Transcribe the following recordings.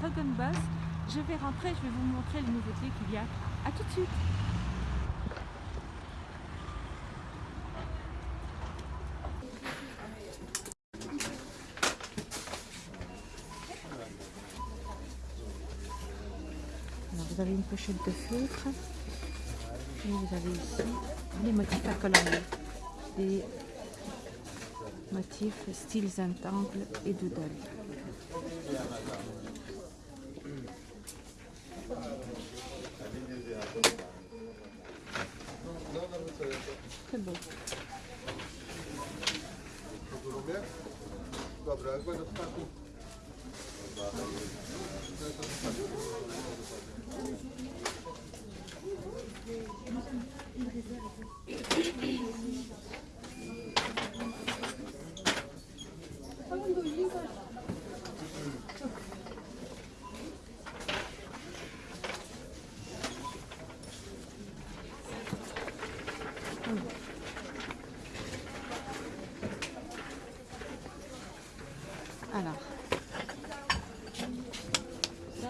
Dragon Boss. Je vais rentrer, je vais vous montrer les nouveautés qu'il y a. A tout de suite Alors, vous avez une pochette de feutre. Et vous avez ici les motifs à colorier. Des motifs styles Zentangle et Doodle.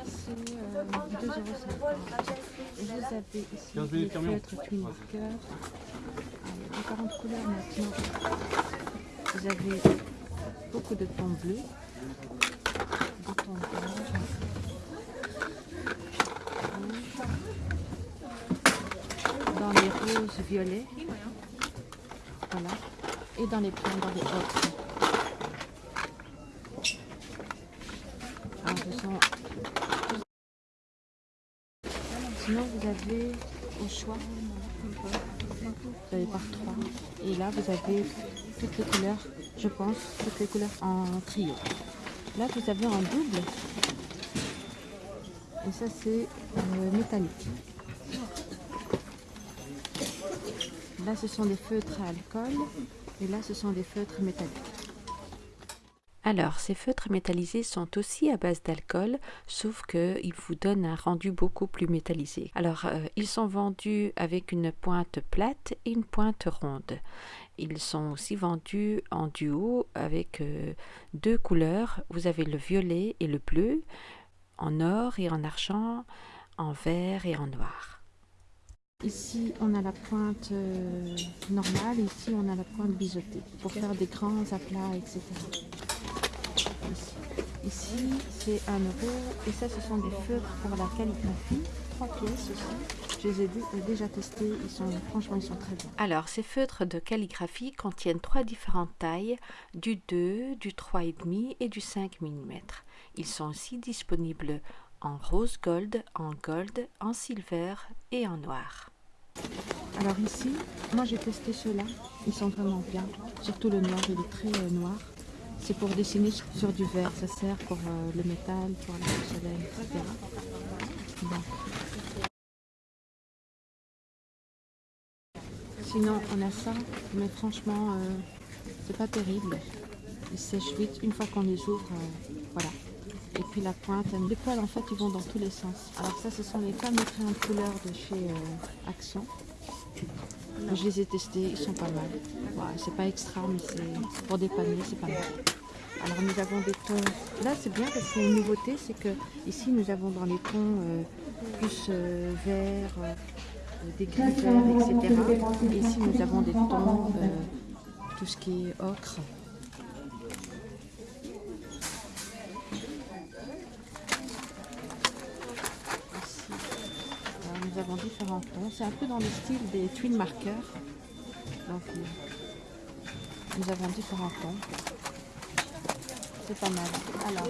C'est euh, 2,50 euros. Et vous avez ici 15 les minutes camion. feutres. Ah, Il y a différentes couleurs maintenant. Vous avez beaucoup de tons bleus, des tons dans les roses violets, voilà, et dans les blancs, dans les ocres. Alors, sont- Sinon, vous avez au choix, vous avez par trois. Et là, vous avez toutes les couleurs, je pense, toutes les couleurs en trio. Là, vous avez en double. Et ça, c'est euh, métallique. Là, ce sont des feutres à alcool. Et là, ce sont des feutres métalliques. Alors, ces feutres métallisés sont aussi à base d'alcool, sauf qu'ils vous donnent un rendu beaucoup plus métallisé. Alors, euh, ils sont vendus avec une pointe plate et une pointe ronde. Ils sont aussi vendus en duo avec euh, deux couleurs. Vous avez le violet et le bleu, en or et en argent, en vert et en noir. Ici, on a la pointe euh, normale, ici, on a la pointe biseautée, pour faire des grands aplats, etc. Ici, Ici, c'est 1 euro, et ça, ce sont des feutres pour la calligraphie, trois pièces aussi. Je les ai euh, déjà testés, ils sont, franchement, ils sont très bons. Alors, ces feutres de calligraphie contiennent trois différentes tailles, du 2, du 3,5 et du 5 mm. Ils sont aussi disponibles en rose gold, en gold, en silver et en noir. Alors ici, moi j'ai testé ceux-là, ils sont vraiment bien, surtout le noir, il est très euh, noir. C'est pour dessiner sur- du verre, ça sert pour euh, le métal, pour la porcelaine, etc. Sinon, on a ça, mais franchement, euh, c'est pas terrible. Ils sèchent vite une fois qu'on les ouvre, voilà. Et puis la pointe, les poils en fait ils vont dans tous les sens. Alors ça ce sont les fameux crayons de couleur de chez euh, Action. Je les ai testés, ils sont pas mal. Voilà, c'est pas extra mais c'est pour dépanner, c'est pas mal. Alors nous avons des tons, là c'est bien parce a une nouveauté, c'est que ici nous avons dans les tons euh, plus euh, vert, des gris verts, etc. Et ici nous avons des tons, tout ce qui est ocre. Tons. C'est un peu dans le style des twin markers. Donc, euh, nous avons différents tons. C'est pas mal. Alors,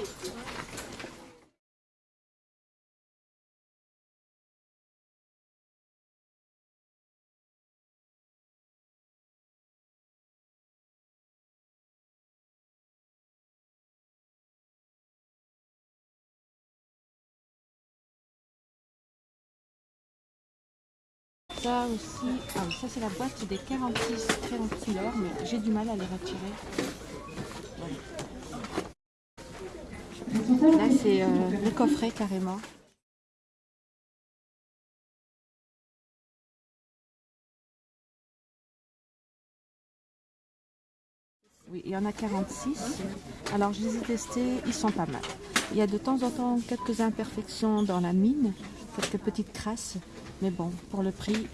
ça aussi, ah ça c'est la boîte des 46 crayons de couleur, mais j'ai du mal à les retirer. Là c'est euh, le coffret carrément. Oui, il y en a 46. Alors je les ai testés, ils sont pas mal. Il y a de temps en temps quelques imperfections dans la mine, quelques petites crasses, mais bon, pour le prix,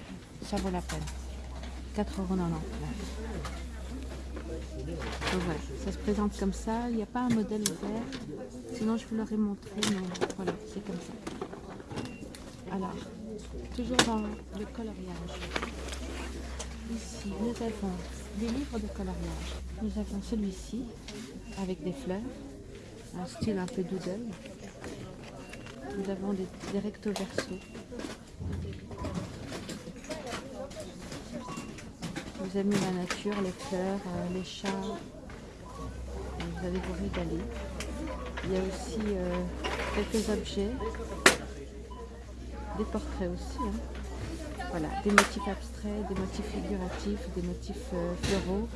ça vaut la peine. 4,99€. Donc voilà, ça se présente comme ça. Il n'y a pas un modèle ouvert. Sinon, je vous l'aurais montré, mais voilà, c'est comme ça. Alors, toujours dans le coloriage. Ici, nous avons des livres de coloriage. Nous avons celui-ci, avec des fleurs, un style un peu doodle. Nous avons des, recto verso. Vous aimez la nature, les fleurs, euh, les chats. Vous allez vous régaler. Il y a aussi euh, quelques objets, des portraits aussi. hein. Voilà, des motifs abstraits, des motifs figuratifs, des motifs euh, floraux.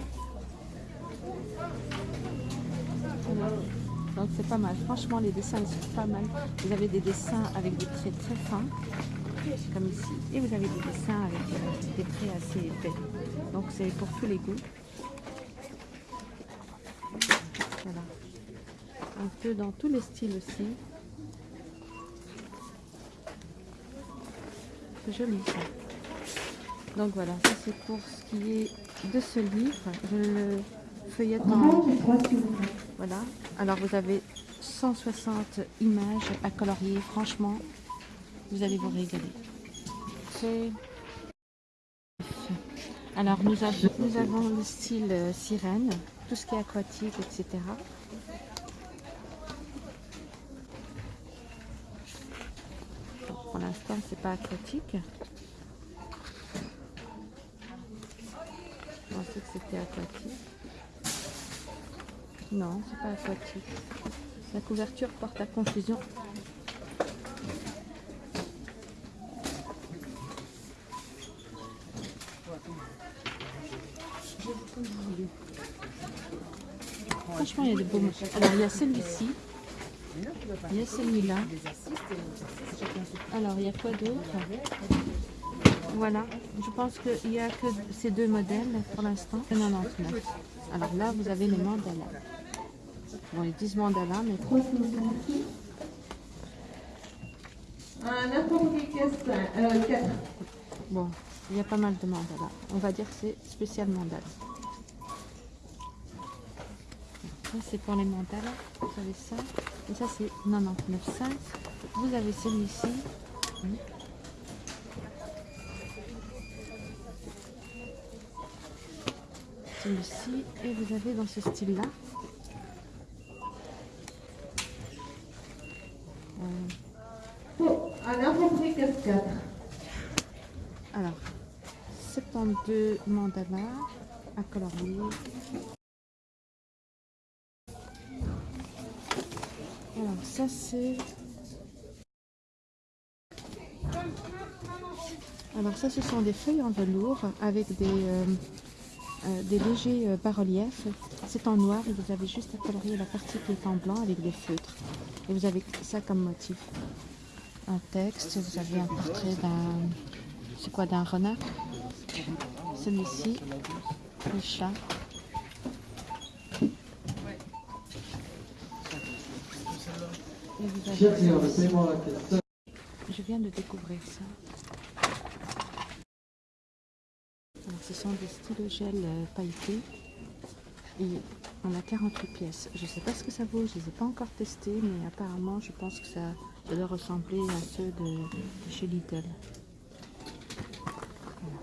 Voilà. Donc c'est pas mal. Franchement, les dessins sont pas mal. Vous avez des dessins avec des traits très fins, comme ici, et vous avez des dessins avec euh, des traits assez épais. Donc c'est pour tous les goûts. Voilà. Un peu dans tous les styles aussi. C'est joli ça. Donc voilà, ça c'est pour ce qui est de ce livre. Feuillette. Voilà. Alors vous avez 160 images à colorier. Franchement, vous allez vous régaler. Alors nous avons, nous avons le style euh, sirène, tout ce qui est aquatique, etc. Pour l'instant, c'est pas aquatique. Je pensais que c'était aquatique. Non, c'est pas aquatique. La couverture porte à confusion. Franchement, il y a des beaux mots. Alors, il y a celui-ci. Il y a celui-là. Alors, il y a quoi d'autre? Voilà. Je pense qu'il n'y a que ces deux modèles pour l'instant. 99. Alors là, vous avez les mandalas. Bon, ils disent mandalas, mais Un n'importe quel 4. bon, il y a pas mal de mandalas. On va dire que c'est spécial mandala. Ça, c'est pour les mandalas. Vous avez ça. Et ça, c'est 99,5. Vous avez celui-ci. Celui-ci. Et vous avez dans ce style-là. Euh, Un n'importe quel 4. Alors, 72 mandalas à colorier. Alors, ça c'est... Alors ça, ce sont des feuilles en velours avec des, euh, euh, des légers euh, bas-reliefs. C'est en noir et vous avez juste à colorier la partie qui est en blanc avec des feutres. Et vous avez ça comme motif. Un texte, vous avez un portrait d'un... C'est quoi, d'un renard? Celui-ci, le chat. Je viens de découvrir ça. Ce sont des stylos gel euh, pailletés. Et on a 48 pièces. Je ne sais pas ce que ça vaut, je ne les ai pas encore testés, mais apparemment, je pense que ça, doit ressembler à ceux de, chez Lidl. Voilà.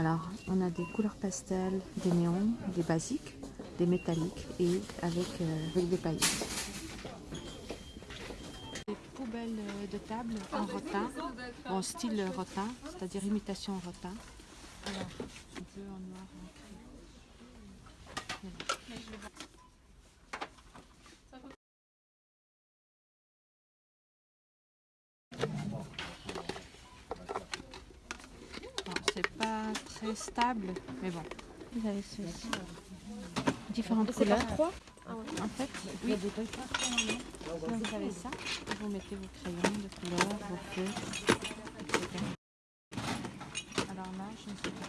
Alors, on a des couleurs pastel, des néons, des basiques, des métalliques et avec, euh, avec des paillettes. Des poubelles euh, de table en rotin, en style rotin, c'est-à-dire imitation rotin. Alors, peu en noir. Voilà. Bon, c'est stable, mais bon. Vous avez ceci. Différentes couleurs. En fait, oui. Donc, vous avez ça. Vous mettez vos crayons de couleur, vos feux, etc. Alors là, je ne sais pas.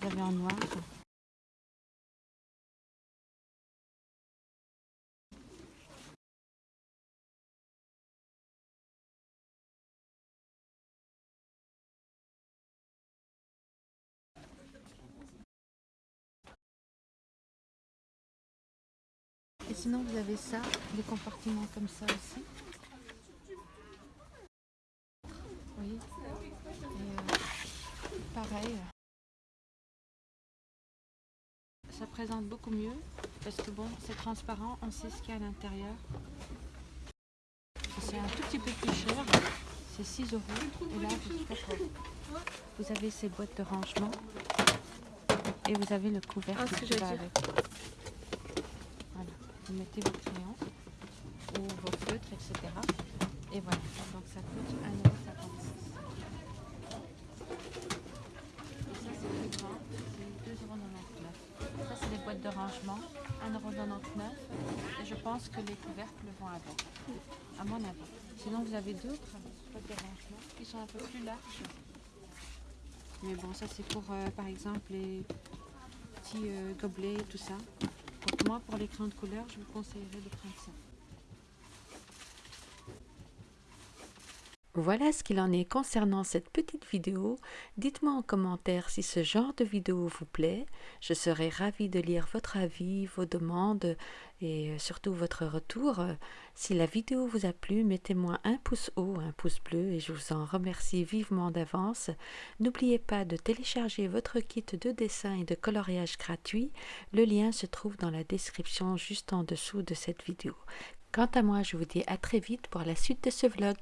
Vous avez en noir. Sinon, vous avez ça, des compartiments comme ça aussi. Oui. Et euh, pareil. Ça présente beaucoup mieux parce que bon, c'est transparent, on sait ce qu'il y a à l'intérieur. C'est un tout petit peu plus cher, c'est 6 euros. Et là, vous avez ces boîtes de rangement et vous avez le couvercle Ah, qui va avec. Vous mettez vos crayons ou vos feutres, etc. Et voilà, donc ça coûte 1,56€. Et ça c'est plus grand, c'est 2,99€. Ça c'est les boîtes de rangement, 1,99€ et je pense que les couvercles vont avec, à mon avis. Sinon vous avez d'autres boîtes de rangement qui sont un peu plus larges. Mais bon, ça c'est pour euh, par exemple les petits euh, gobelets et tout ça. Donc moi pour les crayons de couleur, je vous conseillerais de prendre ça. Voilà ce qu'il en est concernant cette petite vidéo. Dites-moi en commentaire si ce genre de vidéo vous plaît. Je serai ravie de lire votre avis, vos demandes et euh, surtout votre retour. Si la vidéo vous a plu, mettez-moi un pouce haut, un pouce bleu et je vous en remercie vivement d'avance. N'oubliez pas de télécharger votre kit de dessin et de coloriage gratuit. Le lien se trouve dans la description juste en dessous de cette vidéo. Quant à moi, je vous dis à très vite pour la suite de ce vlog.